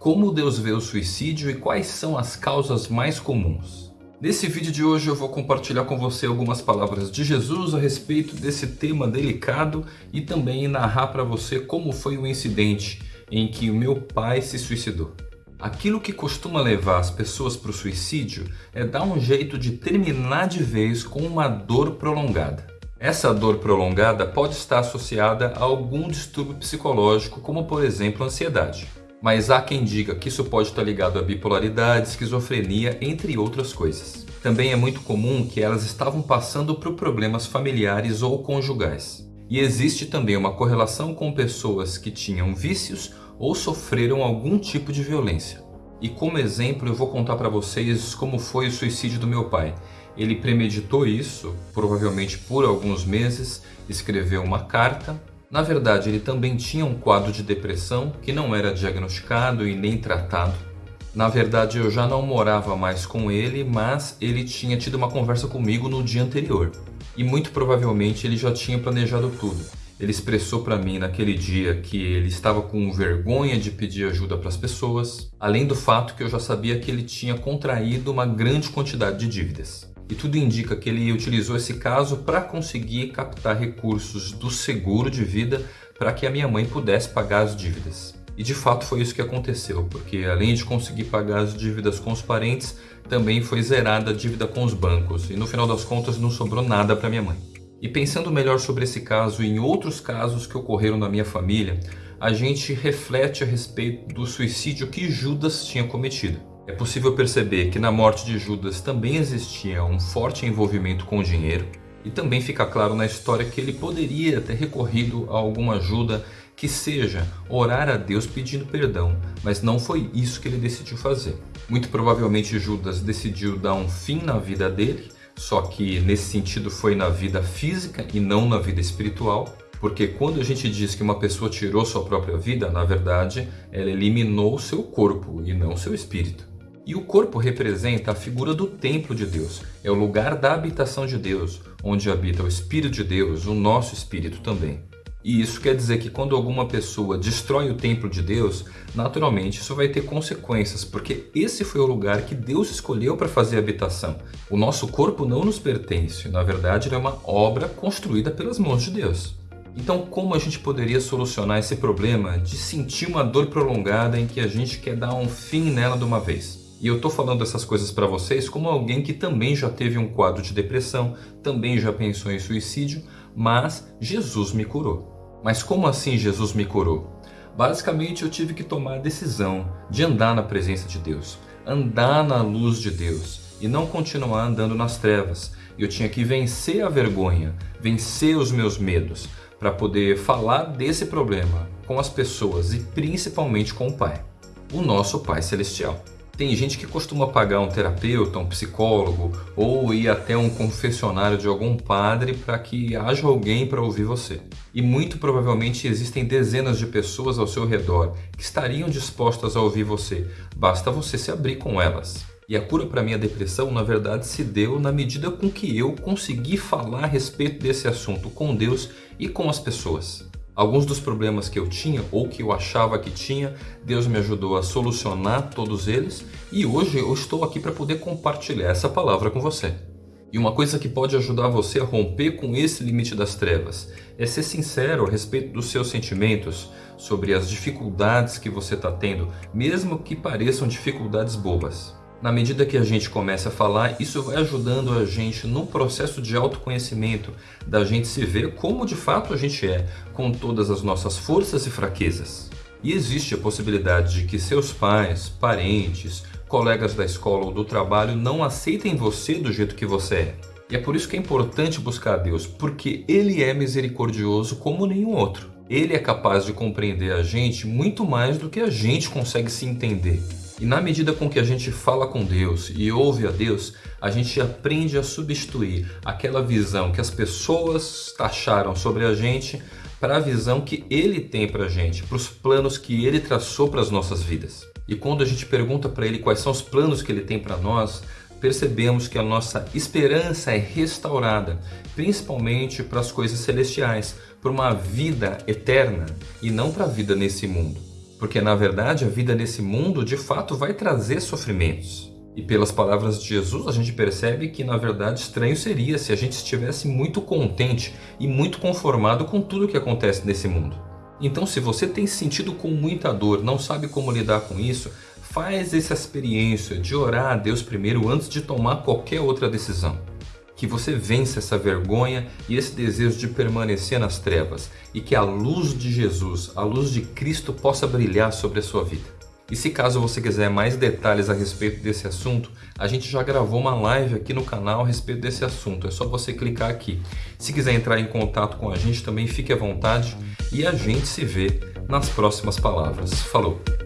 Como Deus vê o suicídio e quais são as causas mais comuns. Nesse vídeo de hoje eu vou compartilhar com você algumas palavras de Jesus a respeito desse tema delicado e também narrar para você como foi o incidente em que o meu pai se suicidou. Aquilo que costuma levar as pessoas para o suicídio é dar um jeito de terminar de vez com uma dor prolongada. Essa dor prolongada pode estar associada a algum distúrbio psicológico, como por exemplo ansiedade. Mas há quem diga que isso pode estar ligado à bipolaridade, esquizofrenia, entre outras coisas. Também é muito comum que elas estavam passando por problemas familiares ou conjugais. E existe também uma correlação com pessoas que tinham vícios ou sofreram algum tipo de violência. E como exemplo eu vou contar para vocês como foi o suicídio do meu pai. Ele premeditou isso, provavelmente por alguns meses, escreveu uma carta na verdade, ele também tinha um quadro de depressão que não era diagnosticado e nem tratado. Na verdade, eu já não morava mais com ele, mas ele tinha tido uma conversa comigo no dia anterior. E muito provavelmente ele já tinha planejado tudo. Ele expressou para mim naquele dia que ele estava com vergonha de pedir ajuda para as pessoas, além do fato que eu já sabia que ele tinha contraído uma grande quantidade de dívidas e tudo indica que ele utilizou esse caso para conseguir captar recursos do seguro de vida para que a minha mãe pudesse pagar as dívidas. E de fato foi isso que aconteceu, porque além de conseguir pagar as dívidas com os parentes, também foi zerada a dívida com os bancos e no final das contas não sobrou nada para minha mãe. E pensando melhor sobre esse caso e em outros casos que ocorreram na minha família, a gente reflete a respeito do suicídio que Judas tinha cometido. É possível perceber que na morte de Judas também existia um forte envolvimento com o dinheiro e também fica claro na história que ele poderia ter recorrido a alguma ajuda que seja orar a Deus pedindo perdão, mas não foi isso que ele decidiu fazer. Muito provavelmente Judas decidiu dar um fim na vida dele, só que nesse sentido foi na vida física e não na vida espiritual, porque quando a gente diz que uma pessoa tirou sua própria vida, na verdade, ela eliminou seu corpo e não seu espírito. E o corpo representa a figura do templo de Deus, é o lugar da habitação de Deus, onde habita o Espírito de Deus, o nosso Espírito também. E isso quer dizer que quando alguma pessoa destrói o templo de Deus, naturalmente isso vai ter consequências, porque esse foi o lugar que Deus escolheu para fazer habitação. O nosso corpo não nos pertence, na verdade ele é uma obra construída pelas mãos de Deus. Então como a gente poderia solucionar esse problema de sentir uma dor prolongada em que a gente quer dar um fim nela de uma vez? E eu estou falando essas coisas para vocês como alguém que também já teve um quadro de depressão, também já pensou em suicídio, mas Jesus me curou. Mas como assim Jesus me curou? Basicamente eu tive que tomar a decisão de andar na presença de Deus, andar na luz de Deus e não continuar andando nas trevas. Eu tinha que vencer a vergonha, vencer os meus medos, para poder falar desse problema com as pessoas e principalmente com o Pai, o nosso Pai Celestial. Tem gente que costuma pagar um terapeuta, um psicólogo ou ir até um confessionário de algum padre para que haja alguém para ouvir você. E muito provavelmente existem dezenas de pessoas ao seu redor que estariam dispostas a ouvir você, basta você se abrir com elas. E a cura para minha depressão, na verdade, se deu na medida com que eu consegui falar a respeito desse assunto com Deus e com as pessoas. Alguns dos problemas que eu tinha ou que eu achava que tinha, Deus me ajudou a solucionar todos eles e hoje eu estou aqui para poder compartilhar essa palavra com você. E uma coisa que pode ajudar você a romper com esse limite das trevas é ser sincero a respeito dos seus sentimentos, sobre as dificuldades que você está tendo, mesmo que pareçam dificuldades bobas. Na medida que a gente começa a falar, isso vai ajudando a gente no processo de autoconhecimento, da gente se ver como de fato a gente é, com todas as nossas forças e fraquezas. E existe a possibilidade de que seus pais, parentes, colegas da escola ou do trabalho não aceitem você do jeito que você é. E é por isso que é importante buscar a Deus, porque Ele é misericordioso como nenhum outro. Ele é capaz de compreender a gente muito mais do que a gente consegue se entender. E na medida com que a gente fala com Deus e ouve a Deus, a gente aprende a substituir aquela visão que as pessoas taxaram sobre a gente para a visão que Ele tem para a gente, para os planos que Ele traçou para as nossas vidas. E quando a gente pergunta para Ele quais são os planos que Ele tem para nós, percebemos que a nossa esperança é restaurada, principalmente para as coisas celestiais, para uma vida eterna e não para a vida nesse mundo. Porque na verdade a vida nesse mundo de fato vai trazer sofrimentos. E pelas palavras de Jesus, a gente percebe que na verdade estranho seria se a gente estivesse muito contente e muito conformado com tudo que acontece nesse mundo. Então, se você tem sentido com muita dor, não sabe como lidar com isso, faz essa experiência de orar a Deus primeiro antes de tomar qualquer outra decisão. Que você vença essa vergonha e esse desejo de permanecer nas trevas e que a luz de Jesus, a luz de Cristo possa brilhar sobre a sua vida. E se caso você quiser mais detalhes a respeito desse assunto, a gente já gravou uma live aqui no canal a respeito desse assunto. É só você clicar aqui. Se quiser entrar em contato com a gente também fique à vontade e a gente se vê nas próximas palavras. Falou!